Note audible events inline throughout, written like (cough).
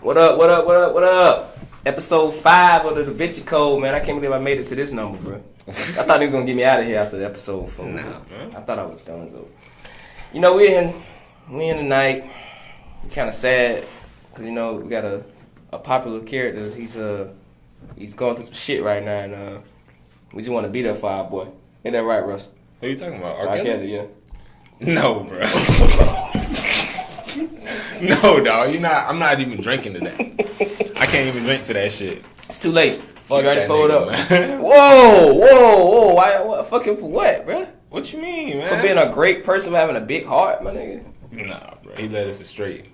What up? What up? What up? What up? Episode five of the Da Vinci Code, man. I can't believe I made it to this number, bro. I thought he was gonna get me out of here after the episode four. Nah, man. I thought I was done. So, you know, we in we in tonight. Kind of sad because you know we got a a popular character. He's uh he's going through some shit right now, and uh we just want to be there for our boy. Ain't that right, Russ? Who you talking about? R. R. Kelly? Kelly, yeah. No, bro. (laughs) (laughs) no, dog. You not. I'm not even drinking to that. I can't even drink to that shit. It's too late. Fuck you already pulled up. man. (laughs) Whoa, whoa, whoa! Why? What? Fucking for what, bro? What you mean, man? For being a great person, for having a big heart, my nigga. Nah, bro. He led us astray.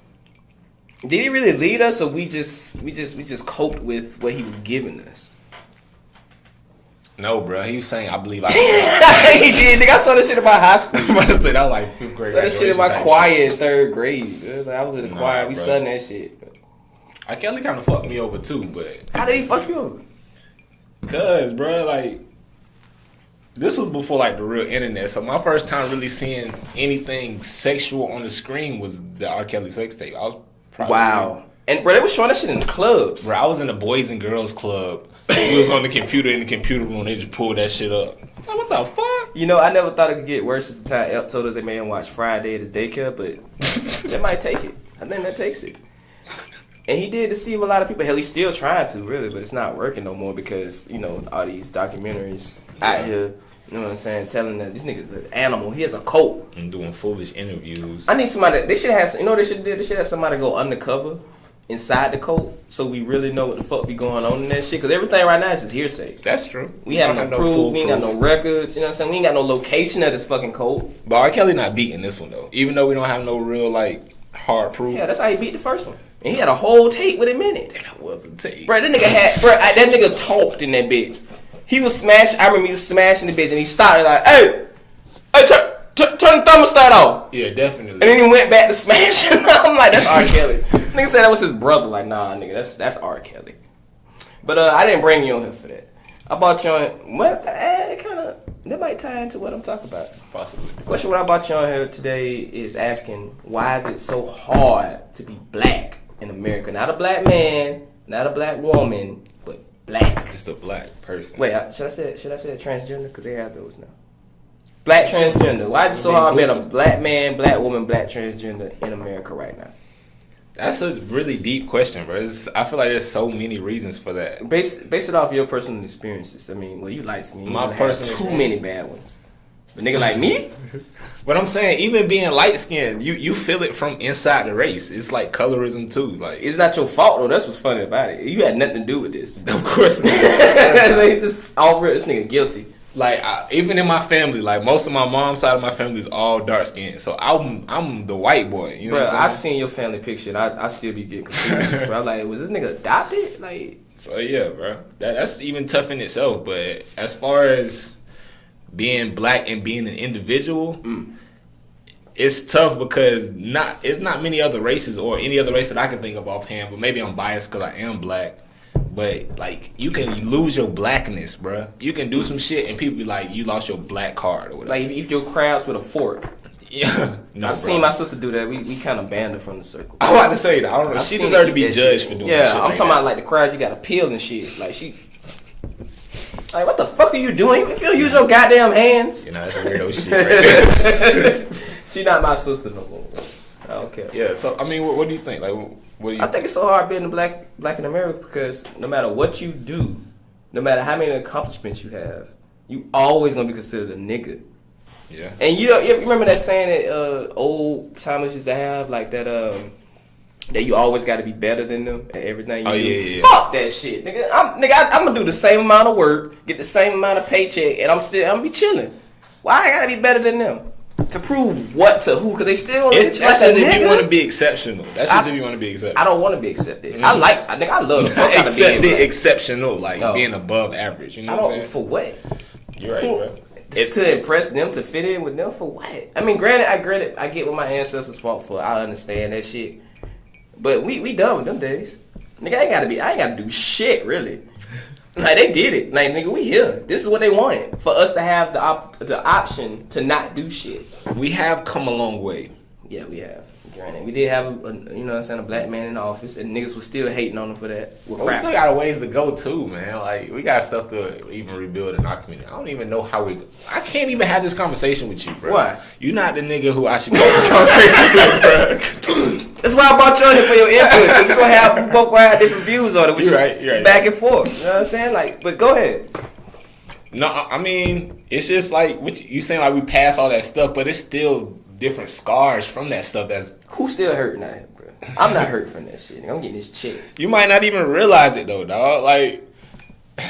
Did he really lead us, or we just we just we just coped with what he was giving us? No, bro. He was saying, I believe I. (laughs) (laughs) he did. Nigga, I saw that shit in my high school. I'm about to say that was like fifth I grade. saw that shit in my choir in third grade. Like, I was in the Nah, choir. We bro. sung that shit. R. Kelly kind of fucked me over too, but How did he fuck you over? Cause, bro, like, this was before like the real internet. So my first time really seeing anything sexual on the screen was the R. Kelly sex tape. I was probably Wow. And bro, they was showing that shit in the clubs. Bro, I was in the Boys and Girls Club. We was on the computer in the computer room. They just pulled that shit up. Like, what the fuck? You know, I never thought it could get worse at the time Elp told us they made him watch Friday at his daycare, but they might take it. I think that takes it. And he did deceive a lot of people. Hell, he's still trying to, really, but it's not working no more because, you know, all these documentaries out here, you know what I'm saying, telling that this nigga's an animal. He has a cult. And doing foolish interviews. I need somebody, they should have, you know what they should do? They should have somebody go undercover inside the cult so we really know what the fuck be going on in that shit. Because everything right now is just hearsay. That's true. We have Don't no proof, we ain't got no records, you know what I'm saying? We ain't got no location of this fucking cult. But R. Kelly not beating this one though. Even though we don't have no real like hard proof. Yeah, that's how he beat the first one. And he had a whole tape with him in it. that was a tape. Bro, that nigga had, bro, I- that nigga talked in that bitch. He was smash. I remember he was smashing the bitch, and he started like, "Hey, hey, turn, turn, turn the thermostat off." Yeah, definitely. And then he went back to smashing. (laughs) I'm like, that's R. Kelly. Nigga said that was his brother. Like, nah, nigga, that's that's R. Kelly. But uh, I didn't bring you on here for that. I brought you on. What? Eh, it kind of that might tie into what I'm talking about. Possibly. The question what I brought you on here today is asking why is it so hard to be black in America? Not a black man, not a black woman, but black. Just a black person. Wait, should I say should I say transgender? Because they have those now. Black transgender. Why is it so hard being a black man, black woman, black transgender in America right now? That's a really deep question, bro. It's, I feel like there's so many reasons for that. Base base it off your personal experiences. I mean, well, you like me. You My personal too many bad ones. But nigga like me, (laughs) But I'm saying, even being light skinned, you you feel it from inside the race. It's like colorism too. Like, it's not your fault though. That's what's funny about it. You had nothing to do with this. (laughs) of course, not. (laughs) they just all real. This nigga guilty. Like I, even in my family, like most of my mom's side of my family is all dark skinned. So I'm I'm the white boy. You know Bro, I've seen your family picture and I, I still be getting confused, bro. I'm like, was this nigga adopted? Like, So yeah, bro. That, that's even tough in itself. But as far as being black and being an individual, Mm. it's tough because not it's not many other races or any other race that I can think of offhand. But maybe I'm biased because I am black. But like you can lose your blackness, bro. You can do some shit and people be like, you lost your black card or whatever. like if, if your crabs with a fork. yeah, (laughs) no, I've bro. seen my sister do that. We, we kind of banned her from the circle. (laughs) I'm about to say that. I don't know. I've she deserved to be judged shit. for doing Yeah, I'm like talking that. about like the crowd you got to peel and shit. Like she, like what the fuck are you doing? If you don't use your goddamn hands, You know, that's weirdo shit right (laughs) she not my sister no more. I don't care. yeah. So I mean, what, what do you think? Like, what do you? I think it's so hard being a black black in America because no matter what you do, no matter how many accomplishments you have, you always gonna be considered a nigga. yeah. And you know, you remember that saying that uh, old timers used to have, like that um, that you always got to be better than them at everything. You Oh, do. yeah, yeah. Fuck that shit, nigga. I'm nigga. I, I'm gonna do the same amount of work, get the same amount of paycheck, and I'm still I'm gonna be chilling. Why I gotta be better than them? To prove what to who? Cause they still It's, treat that's like just if you want to be exceptional. That's just I- if you want to be exceptional. I don't want to be accepted. I mm-hmm. like. I think I love the fuck out of being exceptional, like Oh. being above average. You know what I'm saying? for what. You're right, bro. It's to impress them to fit in with them for what? I mean, granted, I granted, I get what my ancestors fought for. I understand that shit, but we we done with them days. Nigga, I ain't gotta be. I ain't gotta do shit really. Like they did it. Like nigga, we here. This is what they wanted for us to have the op- the option to not do shit. We have come a long way. Yeah, we have. Granted, we did have a, a you know what I'm saying a black man in the office, and niggas was still hating on him for that. But we still got a ways to go too, man. Like we got stuff to even rebuild in our community. I don't even know how we. I can't even have this conversation with you, bro. Why? You not the nigga who I should go this (laughs) conversation with, bro. That's why I brought you on here for your input. 'cause we gonna have we both gonna have different views on it, which You're is right, you're right. back and forth. You know what I'm saying? Like, but go ahead. No, I I mean it's just like what you, you saying like we pass all that stuff, but it's still different scars from that stuff. That's Who's still hurting out here, bro? I'm not hurt from that shit. I'm getting this check. you might not even realize it though, dog. Like. (laughs)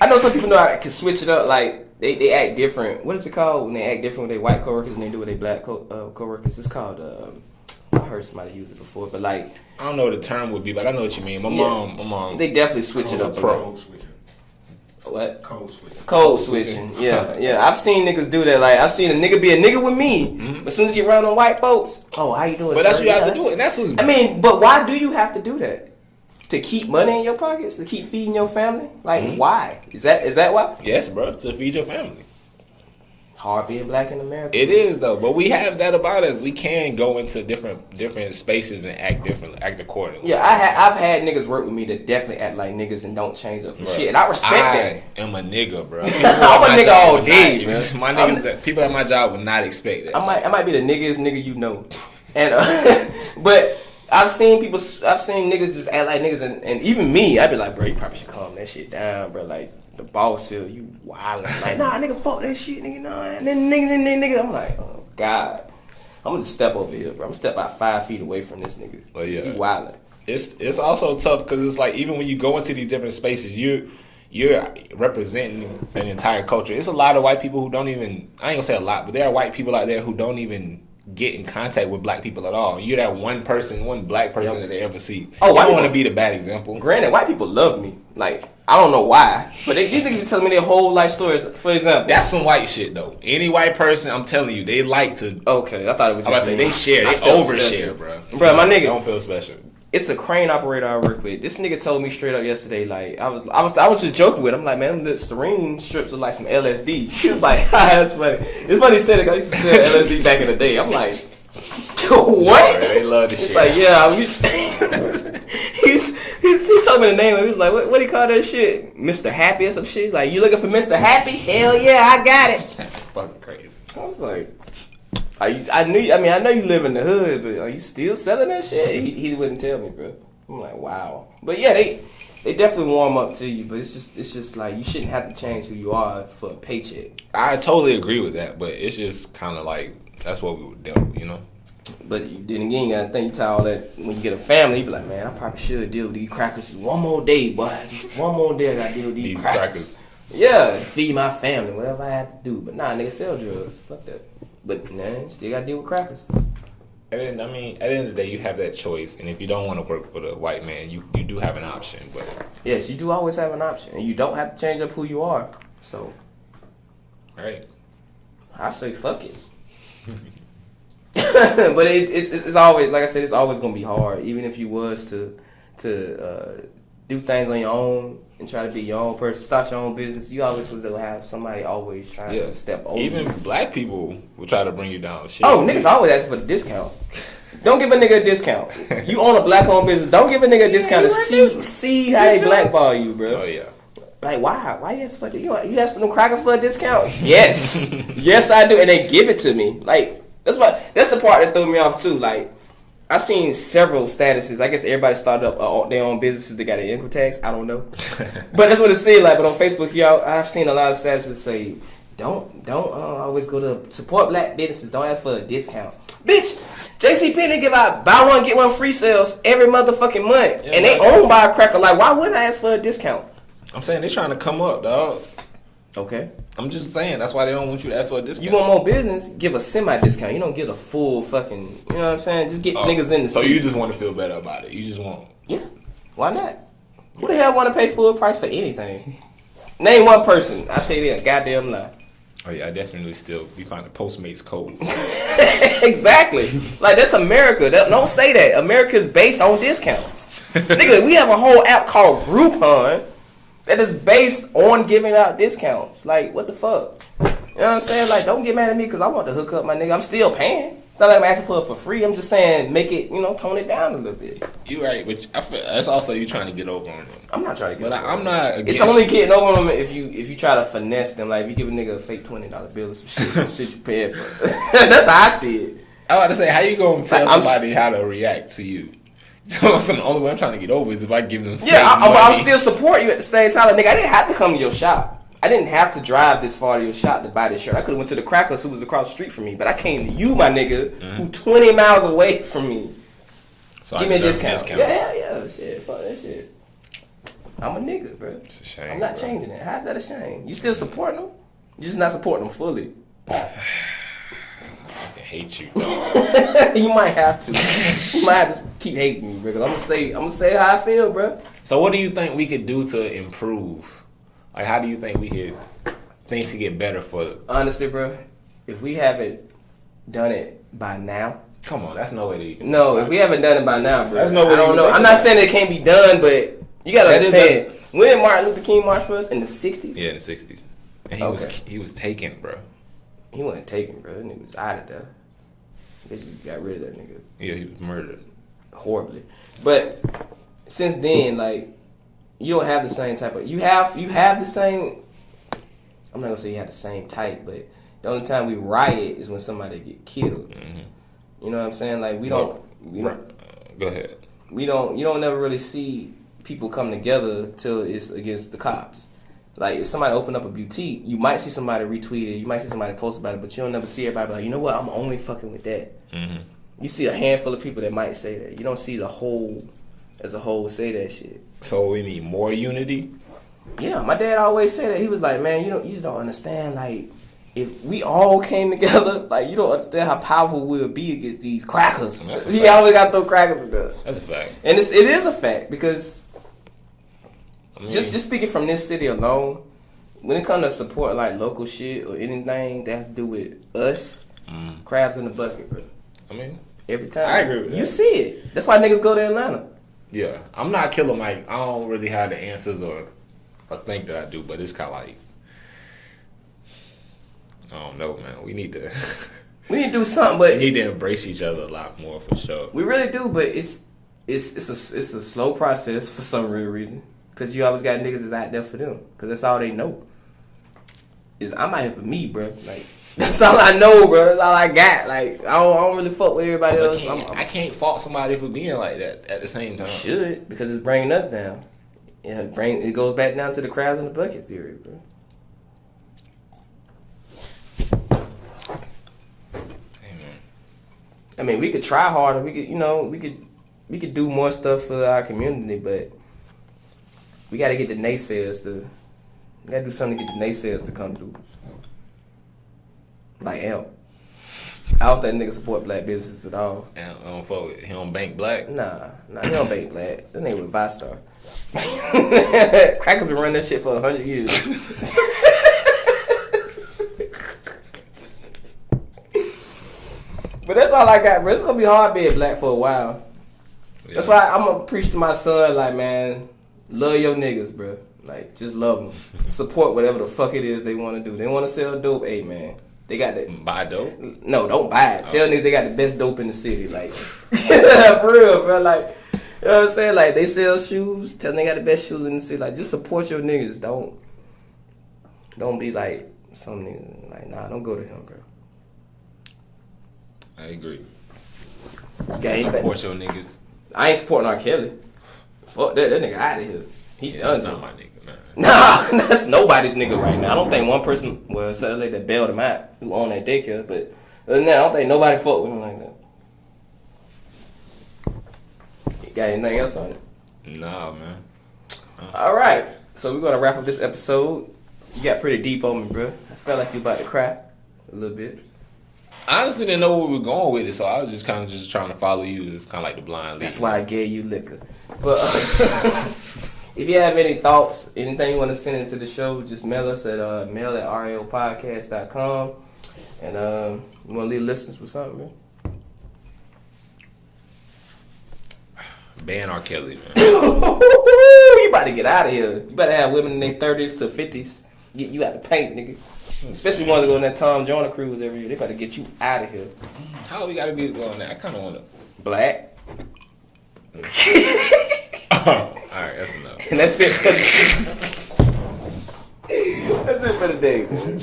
I know some people know I can switch it up. Like they, they act different. What is it called when they act different with their white coworkers and they do with their black co- uh, coworkers? It's called. Um, I heard somebody use it before, but like I don't know what the term would be, but I know what you mean. My Yeah. mom, my mom. they definitely switch it up. a Pro. little. Code switching. What? Code switching. Code switching. Yeah, yeah. I've seen niggas do that. Like I've seen a nigga be a nigga with me, but as soon as you get around on white folks, oh, how you doing? but that's what you have to do, that's- and that's what's. I mean, but why do you have to do that? To keep money in your pockets, to keep feeding your family? Like, Mhm. why? Is that is that why? yes, bro, to feed your family. Hard being black in America. It is though, but we have that about us. We can go into different different spaces and act differently, act accordingly. Yeah, I ha- I've had niggas work with me that definitely act like niggas and don't change up for shit, and I respect that. I am a nigga, bro. (laughs) I'm a nigga all day, not-. My niggas, that people at my job would not expect that. that. I might I might be the niggas nigga you know, and uh, (laughs) but I've seen people, I've seen niggas just act like niggas, and, and even me, I'd be like, bro, you probably should calm that shit down, bro. Like the boss here, you wildin'. (laughs) Like, nah, nigga, fuck that shit, nigga, nah. And then nigga, then nigga, nigga, I'm like, oh god. I'm gonna step over here, bro. I'm gonna step about five feet away from this nigga. Oh, yeah. He wildin'. it's it's also tough because it's like even when you go into these different spaces, you you're representing an entire culture. It's a lot of white people who don't even I ain't gonna say a lot, but there are white people out there who don't even get in contact with black people at all. You're that one person, one black person Yep. that they ever see. Oh, I want to be the bad example. Granted, white people love me. Like, I don't know why, but they these niggas telling me their whole life stories. For example, That's some white shit though. Any white person, I'm telling you, they like to. okay. I thought it was. I'm about to say they share, I they overshare, special. bro. Bro, my nigga. don't feel special. It's a crane operator I work with. This nigga told me straight up yesterday. Like, I was, I was, I was just joking with. him. I'm like, man, little serene strips are like some LSD. (laughs) He was like, (laughs) that's funny. It's funny he said it. I used to sell LSD back in the day. I'm like, (laughs) what? Bro, they love this It's shit. like, yeah, was, he's, he's, he told me the name. He was like, what, what do you call that shit? Mr. Happy or some shit. He's like, you looking for Mr. Happy? Hell yeah, I got it. fucking crazy. I was like, are you, I knew, I mean, I know you live in the hood, but are you still selling that shit? He, he wouldn't tell me, bro. I'm like, wow. But yeah, they, they definitely warm up to you, but it's just, it's just like you shouldn't have to change who you are for a paycheck. I totally agree with that, but it's just kind of like that's what we were dealt, with, you know. But then again, you gotta think you tell all that when you get a family, you be like, man, I probably should deal with these crackers one more day, boy. Just one more day, I gotta deal with these, These crackers. crackers. Yeah, feed my family, whatever I have to do. But nah, nigga, sell drugs. Fuck that. But man, still gotta deal with crackers. And then, I mean, at the end of the day, you have that choice, and if you don't want to work for the white man, you you do have an option. But Yes, you do always have an option, and you don't have to change up who you are. So right, I say fuck it. (laughs) but it, it's it's always like I said, it's always gonna be hard, even if you was to to uh, do things on your own and try to be your own person, start your own business. You always will have somebody always trying yeah. to step over. Even you. black people will try to bring you down. Shit. Oh, niggas always ask for the discount. Don't give a nigga a discount. (laughs) You own a black owned business. Don't give a nigga a discount to see see how they blackball you, bro. Oh yeah. Like why? Why you ask for the, you, you ask for them crackers for a discount? (laughs) Yes, (laughs) yes I do, and they give it to me. Like that's what that's the part that threw me off too. Like I seen several statuses. I guess everybody started up uh, their own businesses. They got an income tax. I don't know, (laughs) but that's what it seemed like. But on Facebook, y'all, I've seen a lot of statuses that say, "Don't don't uh, always go to support black businesses. Don't ask for a discount, bitch." JC Penney give out buy one get one free sales every motherfucking month, Yeah, and they own by a cracker. Like, why wouldn't I ask for a discount? I'm saying they're trying to come up, dog. Okay. I'm just saying that's why they don't want you to ask for a discount. You want more business? Give a semi discount. You don't get a full fucking. You know what I'm saying? Just get Oh, niggas in the. So you just want to feel better about it. You just want. yeah. Why not? Who the hell want to pay full price for anything? (laughs) Name one person. I tell you that goddamn lie. Oh yeah, I definitely still be finding Postmates codes. (laughs) exactly. Like that's America. That- Don't say that. America's based on discounts. (laughs) Nigga, we have a whole app called Groupon that is based on giving out discounts. Like what the fuck? You know what I'm saying? Like, don't get mad at me because I want to hook up my nigga. I'm still paying. It's not like I'm asking for it for free. I'm just saying make it, you know, tone it down a little bit. You right, but I feel that's also you trying to get over on them. I'm not trying to get. But over I, I'm it. not. It's against- only getting over on them if you if you try to finesse them. Like if you give a nigga a fake twenty dollar bill or some shit, some shit you paying for. (laughs) That's how I see it. (laughs) I about to say, how you gonna tell s- somebody how to react to you? (laughs) So that's the only way I'm trying to get over is if I give them. Yeah, I, I, I'll still support you at the same time. Like, nigga, I didn't have to come to your shop. I didn't have to drive this far to your shop to buy this shirt. I could have went to the Crackers who was across the street from me, but I came to you, my nigga, Mm-hmm. who 20 miles away from me. So I Give me a deserve discount. Yeah, yeah, yeah. Shit, fuck that shit. I'm a nigga, bro. It's a shame. I'm not bro. changing it. How's that a shame? You still supporting them? You're just not supporting them fully. (sighs) (laughs) I hate you. (laughs) you might have to. you might have to keep hating me, bro. 'cause I'm gonna say, I'm gonna say how I feel, bro. so what do you think we could do to improve? Like, how do you think we could things could get better for? Honestly, bro, if we haven't done it by now, Come on, that's no way to. even- no, if we haven't done it by now, bro, That's no way I don't know. I'm not saying it can't be done, but you gotta That is- understand. When did Martin Luther King march for us? In the '60s. Yeah, in the '60s, and he was he was taken, bro. He wasn't taken, bro. That nigga was out of there. They just got rid of that nigga. Yeah, he was murdered. horribly. But since then, like you don't have the same type of you have you have the same. I'm not gonna say you have the same type, but the only time we riot is when somebody get killed. Mhm. You know what I'm saying? Like we don't we don't go ahead. we don't you don't never really see people come together till it's against the cops. Like if somebody open up a boutique, you might see somebody retweet it, you might see somebody post about it, but you don't never see everybody be like, you know what, I'm only fucking with that. hmm You see a handful of people that might say that. You don't see the whole as a whole say that shit. So we need more unity. Yeah, my dad always said that. He was like, man, you don't you just don't understand like if we all came (laughs) together, like you don't understand how powerful we'll be against these crackers. He fact. always got to throw crackers in there. That's a fact. And it's, it is a fact because I mean, just just speaking from this city alone, when it comes to support like local shit or anything that has to do with us, mm, crabs in the bucket, bro. I mean, Every time. I agree with You that. see it. That's why niggas go to Atlanta. yeah, I'm not Killer Mike. I don't really have the answers or or think that I do, but it's kind of like I don't know, man. We need to (laughs) We need to do something, but we need to embrace each other a lot more for sure. We really do, but it's it's it's a it's a slow process for some real reason. Cause you always got niggas that's out there for them. Cause that's all they know. Is I'm out here for me, bro. Like (laughs) that's all I know, bro. That's all I got. Like I don't, I don't really fuck with everybody else. I'm, can't, I'm, I can't fault somebody for being like that at the same time. should because it's bringing us down. Yeah, it bring it goes back down to the crabs in the bucket theory, bro. Amen. I mean, we could try harder. We could, you know, we could, we could do more stuff for our community, but we got to get the naysayers to, we got to do something to get the naysayers to come through. Like Amp. I don't think niggas support black businesses at all. And I don't fuck with he don't bank black. Nah, nah, he don't bank black. That nigga with Vistar. (laughs) Crackers been running that shit for a hundred years. (laughs) but that's all I got, bro. It's gonna be hard being black for a while. That's why I'm gonna preach to my son, like, man, love your niggas, bro. Like, just love them. Support whatever the fuck it is they want to do. They want to sell dope, hey, man. They got that. Mm, buy dope. No, don't buy it. Tell oh. niggas they got the best dope in the city. Like, (laughs) (laughs) for real, bro. Like, you know what I'm saying? Like, they sell shoes. Tell them they got the best shoes in the city. Like, just support your niggas. Don't, don't be like some nigga. Like, nah, don't go to him, bro. I agree. Gang. Support your niggas. I ain't supporting R. Kelly. Fuck that. That nigga out of here. He Yeah, done. that's not my nigga, man. (laughs) Nah, that's nobody's nigga right now. I don't think one person, well, the lady that bailed him out, who owned that daycare, but other than that, I don't think nobody fuck with him like that. You got anything else on it? Nah, man. Uh-huh. All right, so we're gonna wrap up this episode. You got pretty deep on me, bro. I felt like you about to cry a little bit. I honestly didn't know where we were going with it, so I was just kind of just trying to follow you. It's kind of like the blind lead. That's why I gave you liquor. But uh, (laughs) if you have any thoughts, anything you want to send into the show, just mail us at uh, mail at rlpodcast.com. And um, you want to leave listeners with something, man? Ban R. Kelly, man. (coughs) you about to get out of here. You better have women in their 30s to 50s. Get you out the paint, nigga. Especially ones that go on that Tom Joyner cruise every year. They got to get you out of here. How we gotta be going there? I kind of want to. Black. (laughs) All right, that's enough. (laughs) And that's it for the That's it for the day. man.